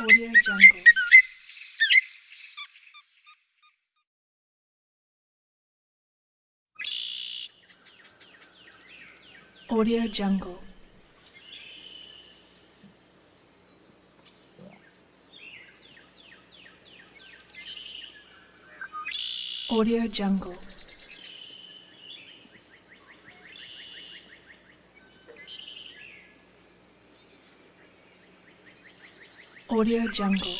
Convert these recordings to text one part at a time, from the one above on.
Audio Jungle. Audio Jungle. Audio Jungle. Audio Jungle.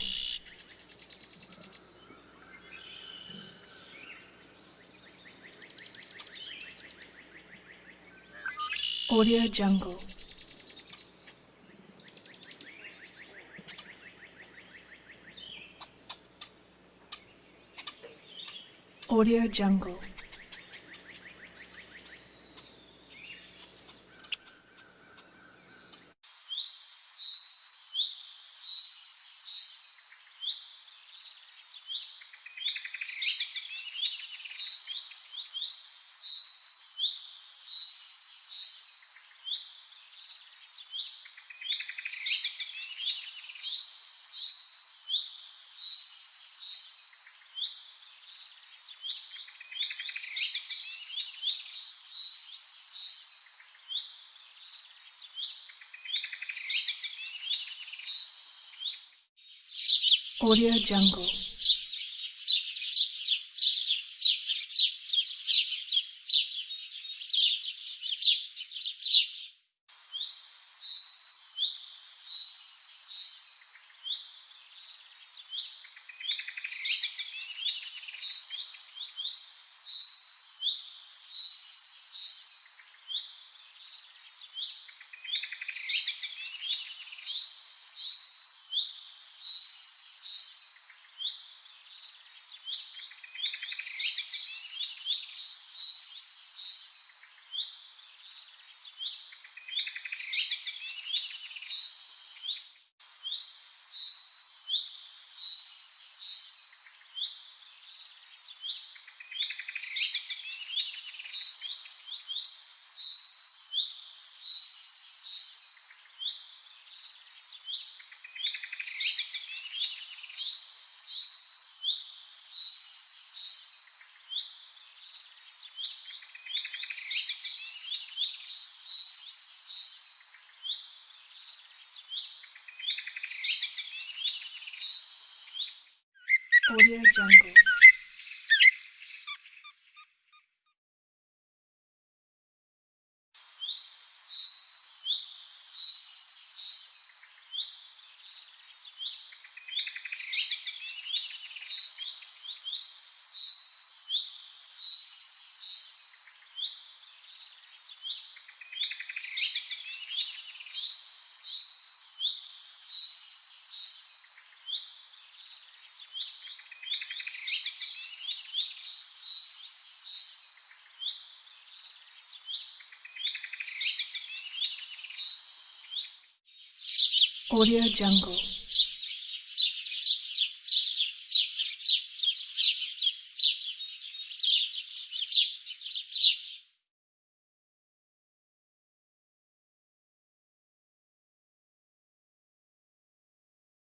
Audio Jungle. Audio Jungle. Audio Jungle. Audio Jungle. Audio Jungle.